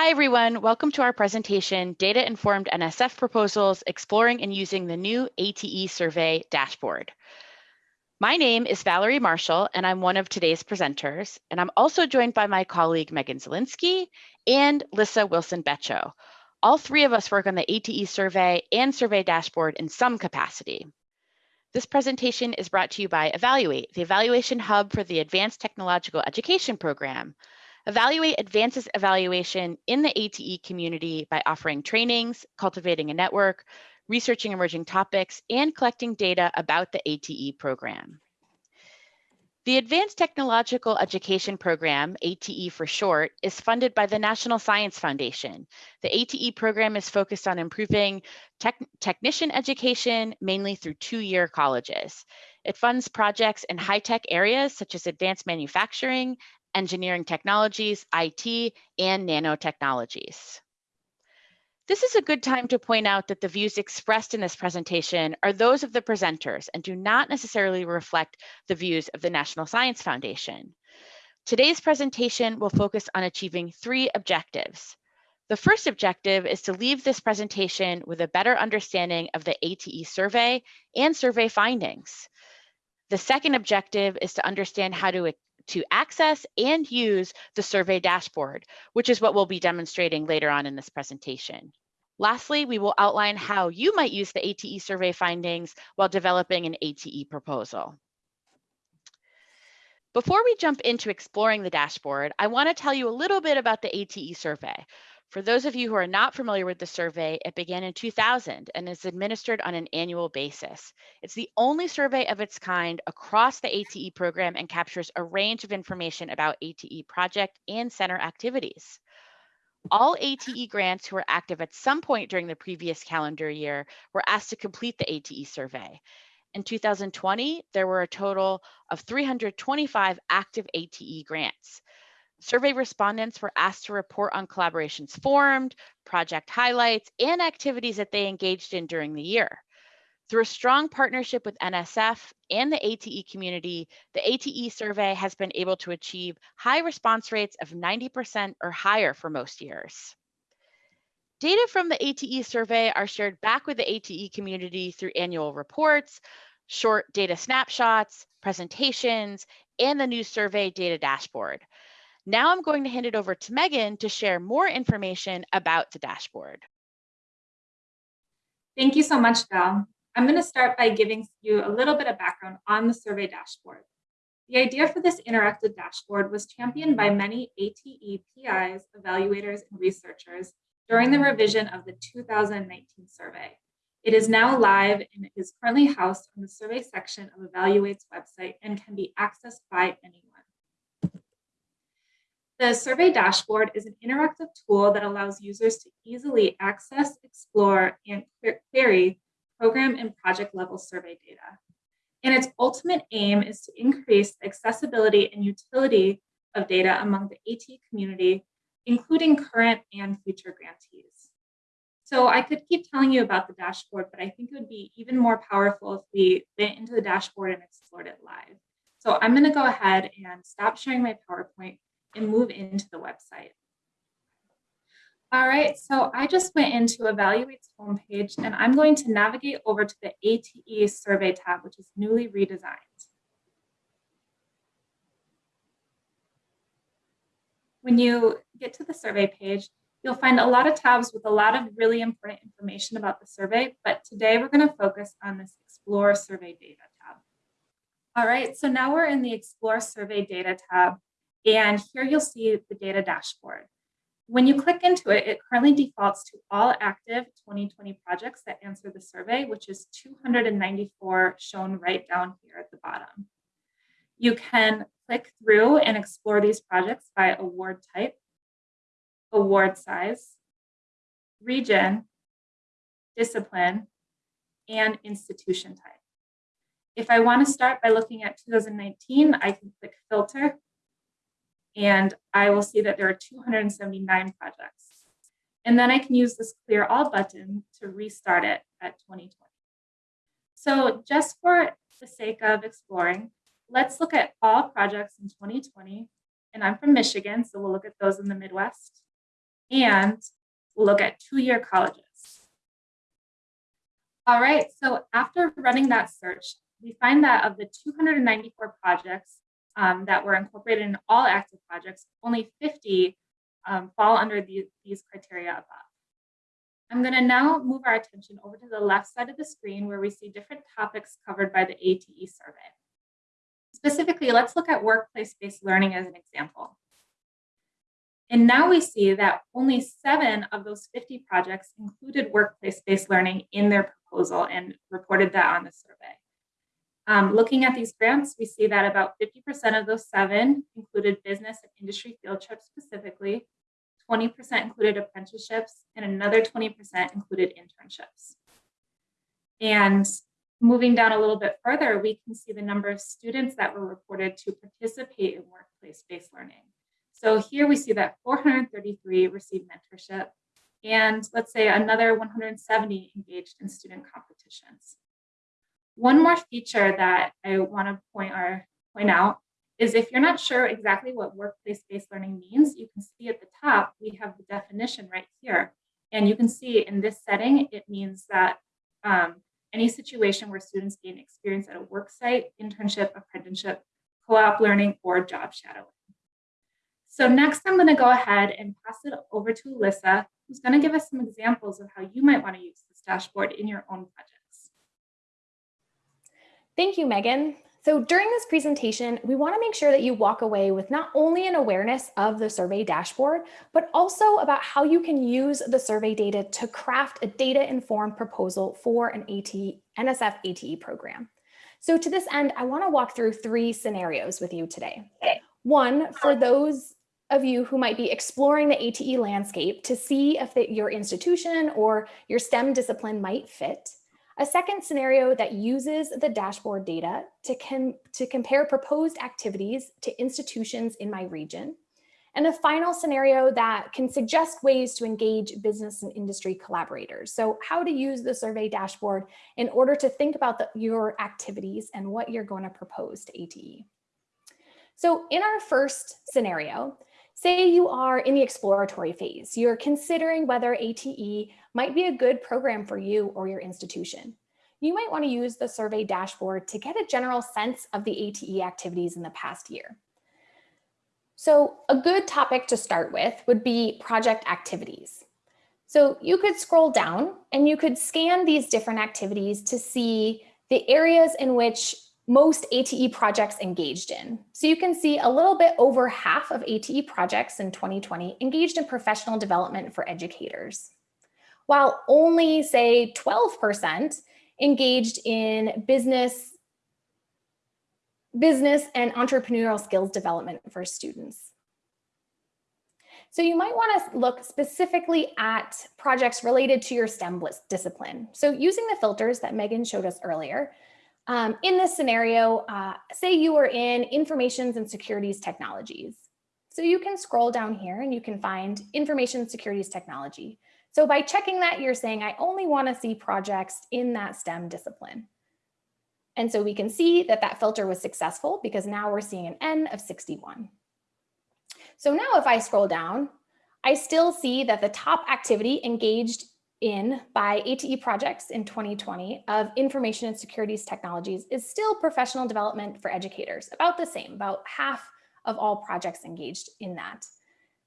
Hi, everyone. Welcome to our presentation, Data-Informed NSF Proposals, Exploring and Using the New ATE Survey Dashboard. My name is Valerie Marshall, and I'm one of today's presenters. And I'm also joined by my colleague, Megan Zielinski and Lyssa Wilson-Becho. All three of us work on the ATE survey and survey dashboard in some capacity. This presentation is brought to you by Evaluate, the evaluation hub for the Advanced Technological Education Program, Evaluate advances evaluation in the ATE community by offering trainings, cultivating a network, researching emerging topics, and collecting data about the ATE program. The Advanced Technological Education Program, ATE for short, is funded by the National Science Foundation. The ATE program is focused on improving tech technician education, mainly through two-year colleges. It funds projects in high-tech areas such as advanced manufacturing, engineering technologies, IT, and nanotechnologies. This is a good time to point out that the views expressed in this presentation are those of the presenters and do not necessarily reflect the views of the National Science Foundation. Today's presentation will focus on achieving three objectives. The first objective is to leave this presentation with a better understanding of the ATE survey and survey findings. The second objective is to understand how to to access and use the survey dashboard, which is what we'll be demonstrating later on in this presentation. Lastly, we will outline how you might use the ATE survey findings while developing an ATE proposal. Before we jump into exploring the dashboard, I want to tell you a little bit about the ATE survey. For those of you who are not familiar with the survey, it began in 2000 and is administered on an annual basis. It's the only survey of its kind across the ATE program and captures a range of information about ATE project and center activities. All ATE grants who were active at some point during the previous calendar year were asked to complete the ATE survey. In 2020, there were a total of 325 active ATE grants. Survey respondents were asked to report on collaborations formed, project highlights, and activities that they engaged in during the year. Through a strong partnership with NSF and the ATE community, the ATE survey has been able to achieve high response rates of 90% or higher for most years. Data from the ATE survey are shared back with the ATE community through annual reports, short data snapshots, presentations, and the new survey data dashboard. Now I'm going to hand it over to Megan to share more information about the dashboard. Thank you so much, Val. I'm going to start by giving you a little bit of background on the survey dashboard. The idea for this interactive dashboard was championed by many ATE PIs, evaluators, and researchers during the revision of the 2019 survey. It is now live and is currently housed on the survey section of Evaluate's website and can be accessed by anyone. The survey dashboard is an interactive tool that allows users to easily access, explore, and query program and project level survey data. And its ultimate aim is to increase accessibility and utility of data among the ATE community, including current and future grantees. So I could keep telling you about the dashboard, but I think it would be even more powerful if we went into the dashboard and explored it live. So I'm gonna go ahead and stop sharing my PowerPoint and move into the website. All right, so I just went into Evaluate's homepage and I'm going to navigate over to the ATE survey tab, which is newly redesigned. When you get to the survey page, you'll find a lot of tabs with a lot of really important information about the survey, but today we're gonna focus on this Explore Survey Data tab. All right, so now we're in the Explore Survey Data tab, and here you'll see the data dashboard. When you click into it, it currently defaults to all active 2020 projects that answer the survey, which is 294 shown right down here at the bottom. You can click through and explore these projects by award type, award size, region, discipline, and institution type. If I want to start by looking at 2019, I can click filter and I will see that there are 279 projects. And then I can use this clear all button to restart it at 2020. So just for the sake of exploring, let's look at all projects in 2020. And I'm from Michigan, so we'll look at those in the Midwest. and we'll look at two-year colleges. All right, so after running that search, we find that of the 294 projects um, that were incorporated in all active projects, only 50 um, fall under the, these criteria above. I'm going to now move our attention over to the left side of the screen where we see different topics covered by the ATE survey. Specifically, let's look at workplace-based learning as an example. And now we see that only seven of those 50 projects included workplace-based learning in their proposal and reported that on the survey. Um, looking at these grants, we see that about 50% of those seven included business and industry field trips specifically, 20% included apprenticeships, and another 20% included internships. And moving down a little bit further, we can see the number of students that were reported to participate in workplace-based learning. So here we see that 433 received mentorship, and let's say another 170 engaged in student competitions. One more feature that I want to point, or point out is if you're not sure exactly what workplace-based learning means, you can see at the top, we have the definition right here. And you can see in this setting, it means that um, any situation where students gain experience at a work site, internship, apprenticeship, co-op learning, or job shadowing. So next, I'm going to go ahead and pass it over to Alyssa, who's going to give us some examples of how you might want to use this dashboard in your own project. Thank you, Megan. So during this presentation, we want to make sure that you walk away with not only an awareness of the survey dashboard, but also about how you can use the survey data to craft a data-informed proposal for an NSF ATE program. So to this end, I want to walk through three scenarios with you today. One, for those of you who might be exploring the ATE landscape to see if the, your institution or your STEM discipline might fit. A second scenario that uses the dashboard data to, to compare proposed activities to institutions in my region. And a final scenario that can suggest ways to engage business and industry collaborators. So how to use the survey dashboard in order to think about the, your activities and what you're going to propose to ATE. So in our first scenario, say you are in the exploratory phase, you're considering whether ATE might be a good program for you or your institution. You might want to use the survey dashboard to get a general sense of the ATE activities in the past year. So a good topic to start with would be project activities. So you could scroll down and you could scan these different activities to see the areas in which most ATE projects engaged in. So you can see a little bit over half of ATE projects in 2020 engaged in professional development for educators while only say 12% engaged in business, business and entrepreneurial skills development for students. So you might want to look specifically at projects related to your STEM discipline. So using the filters that Megan showed us earlier, um, in this scenario, uh, say you were in informations and securities technologies. So you can scroll down here and you can find information securities technology. So by checking that, you're saying, I only want to see projects in that STEM discipline. And so we can see that that filter was successful because now we're seeing an N of 61. So now if I scroll down, I still see that the top activity engaged in by ATE projects in 2020 of information and securities technologies is still professional development for educators, about the same, about half of all projects engaged in that.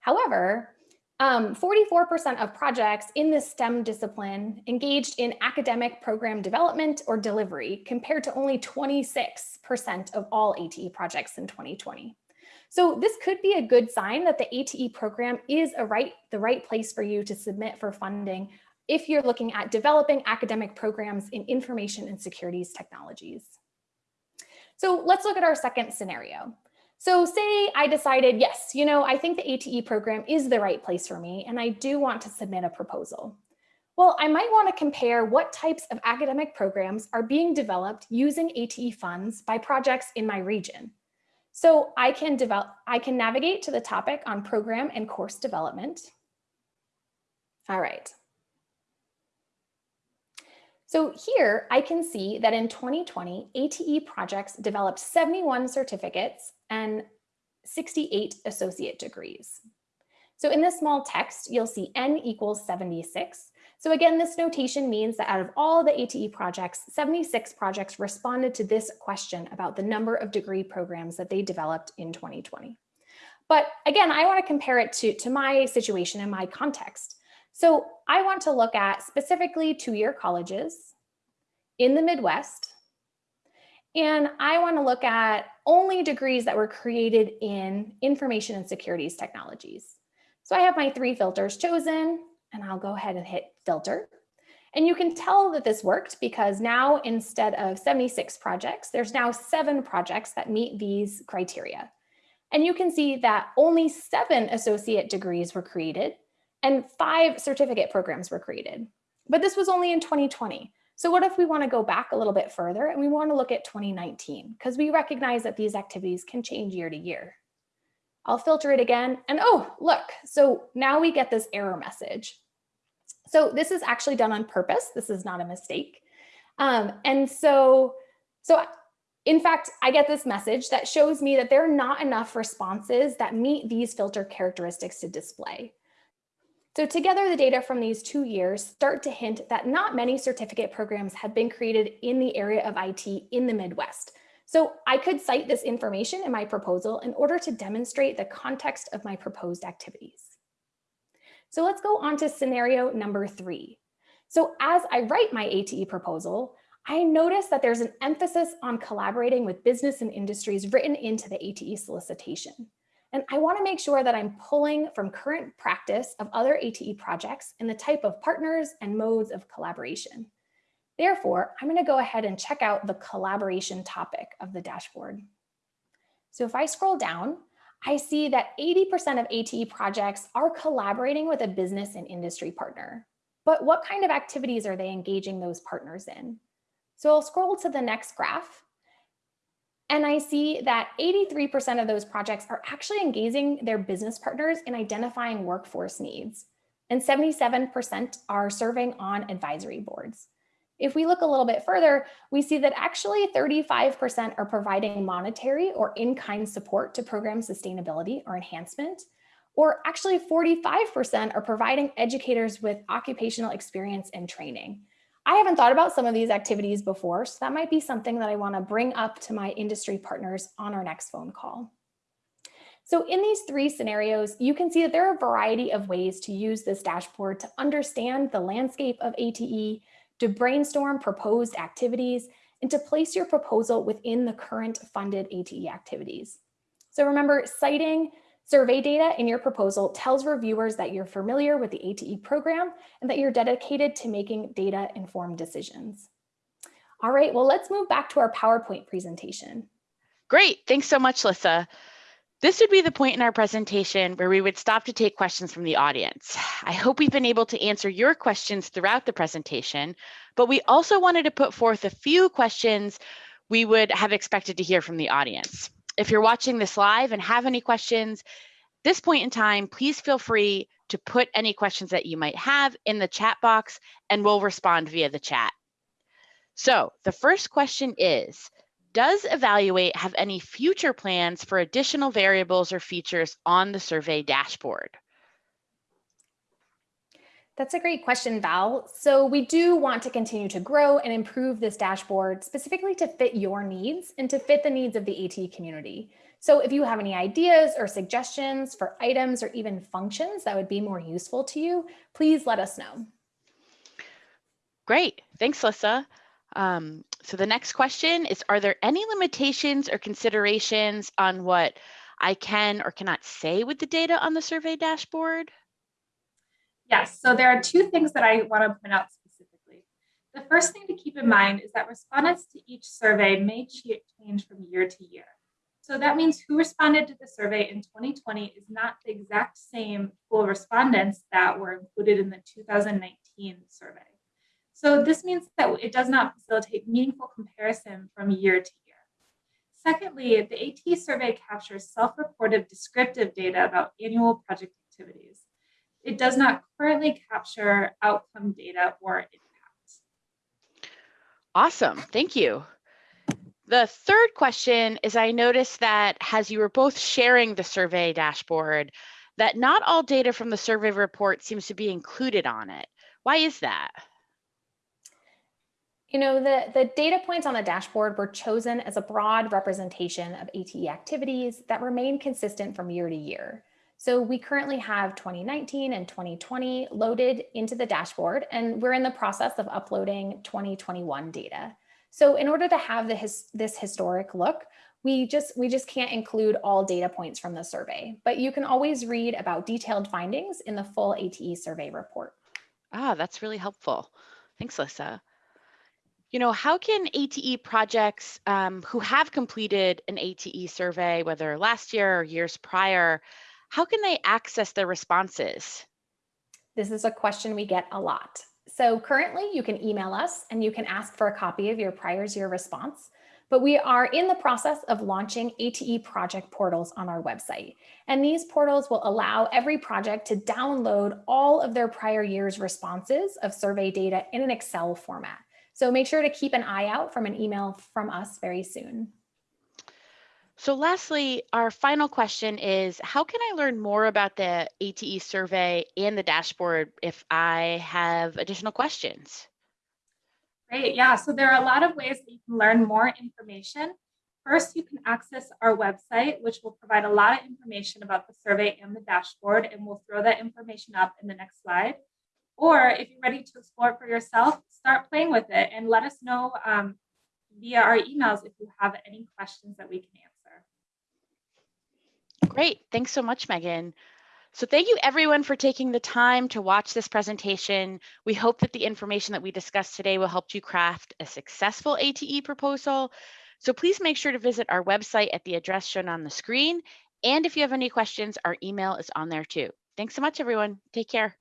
However, 44% um, of projects in the STEM discipline engaged in academic program development or delivery compared to only 26% of all ATE projects in 2020. So this could be a good sign that the ATE program is a right, the right place for you to submit for funding if you're looking at developing academic programs in information and securities technologies. So let's look at our second scenario. So say I decided, yes, you know, I think the ATE program is the right place for me, and I do want to submit a proposal. Well, I might want to compare what types of academic programs are being developed using ATE funds by projects in my region. So I can develop, I can navigate to the topic on program and course development. All right. So here I can see that in 2020, ATE projects developed 71 certificates and 68 associate degrees. So in this small text, you'll see N equals 76. So again, this notation means that out of all the ATE projects, 76 projects responded to this question about the number of degree programs that they developed in 2020. But again, I want to compare it to, to my situation and my context. So I want to look at specifically two-year colleges in the Midwest. And I want to look at only degrees that were created in information and securities technologies. So I have my three filters chosen and I'll go ahead and hit filter. And you can tell that this worked because now instead of 76 projects, there's now seven projects that meet these criteria. And you can see that only seven associate degrees were created and five certificate programs were created. But this was only in 2020. So what if we wanna go back a little bit further and we wanna look at 2019 because we recognize that these activities can change year to year. I'll filter it again and oh, look, so now we get this error message. So this is actually done on purpose. This is not a mistake. Um, and so, so in fact, I get this message that shows me that there are not enough responses that meet these filter characteristics to display. So together, the data from these two years start to hint that not many certificate programs have been created in the area of IT in the Midwest. So I could cite this information in my proposal in order to demonstrate the context of my proposed activities. So let's go on to scenario number three. So as I write my ATE proposal, I notice that there's an emphasis on collaborating with business and industries written into the ATE solicitation. And I wanna make sure that I'm pulling from current practice of other ATE projects and the type of partners and modes of collaboration. Therefore, I'm gonna go ahead and check out the collaboration topic of the dashboard. So if I scroll down, I see that 80% of ATE projects are collaborating with a business and industry partner. But what kind of activities are they engaging those partners in? So I'll scroll to the next graph and I see that 83% of those projects are actually engaging their business partners in identifying workforce needs. And 77% are serving on advisory boards. If we look a little bit further, we see that actually 35% are providing monetary or in-kind support to program sustainability or enhancement, or actually 45% are providing educators with occupational experience and training. I haven't thought about some of these activities before, so that might be something that I wanna bring up to my industry partners on our next phone call. So in these three scenarios, you can see that there are a variety of ways to use this dashboard to understand the landscape of ATE, to brainstorm proposed activities, and to place your proposal within the current funded ATE activities. So remember, citing survey data in your proposal tells reviewers that you're familiar with the ATE program and that you're dedicated to making data-informed decisions. All right, well, let's move back to our PowerPoint presentation. Great, thanks so much, Lyssa. This would be the point in our presentation where we would stop to take questions from the audience. I hope we've been able to answer your questions throughout the presentation, but we also wanted to put forth a few questions we would have expected to hear from the audience. If you're watching this live and have any questions, this point in time, please feel free to put any questions that you might have in the chat box and we'll respond via the chat. So the first question is, does Evaluate have any future plans for additional variables or features on the survey dashboard? That's a great question, Val. So we do want to continue to grow and improve this dashboard specifically to fit your needs and to fit the needs of the ATE community. So if you have any ideas or suggestions for items or even functions that would be more useful to you, please let us know. Great, thanks, Lyssa. Um, so the next question is, are there any limitations or considerations on what I can or cannot say with the data on the survey dashboard? Yes, so there are two things that I want to point out specifically. The first thing to keep in mind is that respondents to each survey may change from year to year. So that means who responded to the survey in 2020 is not the exact same pool of respondents that were included in the 2019 survey. So this means that it does not facilitate meaningful comparison from year to year. Secondly, the ATE survey captures self-reported descriptive data about annual project activities. It does not currently capture outcome data or impact. Awesome, thank you. The third question is I noticed that as you were both sharing the survey dashboard, that not all data from the survey report seems to be included on it. Why is that? You know, the, the data points on the dashboard were chosen as a broad representation of ATE activities that remain consistent from year to year. So we currently have 2019 and 2020 loaded into the dashboard, and we're in the process of uploading 2021 data. So in order to have his, this historic look, we just we just can't include all data points from the survey, but you can always read about detailed findings in the full ATE survey report. Ah, that's really helpful. Thanks, Lisa. You know, how can ATE projects um, who have completed an ATE survey, whether last year or years prior, how can they access their responses? This is a question we get a lot. So currently you can email us and you can ask for a copy of your prior year response, but we are in the process of launching ATE project portals on our website. And these portals will allow every project to download all of their prior year's responses of survey data in an Excel format. So make sure to keep an eye out from an email from us very soon. So lastly, our final question is, how can I learn more about the ATE survey and the dashboard if I have additional questions? Great, yeah, so there are a lot of ways that you can learn more information. First, you can access our website, which will provide a lot of information about the survey and the dashboard, and we'll throw that information up in the next slide. Or if you're ready to explore it for yourself, start playing with it and let us know um, via our emails if you have any questions that we can answer. Great. Thanks so much, Megan. So thank you everyone for taking the time to watch this presentation. We hope that the information that we discussed today will help you craft a successful ATE proposal. So please make sure to visit our website at the address shown on the screen. And if you have any questions, our email is on there too. Thanks so much, everyone. Take care.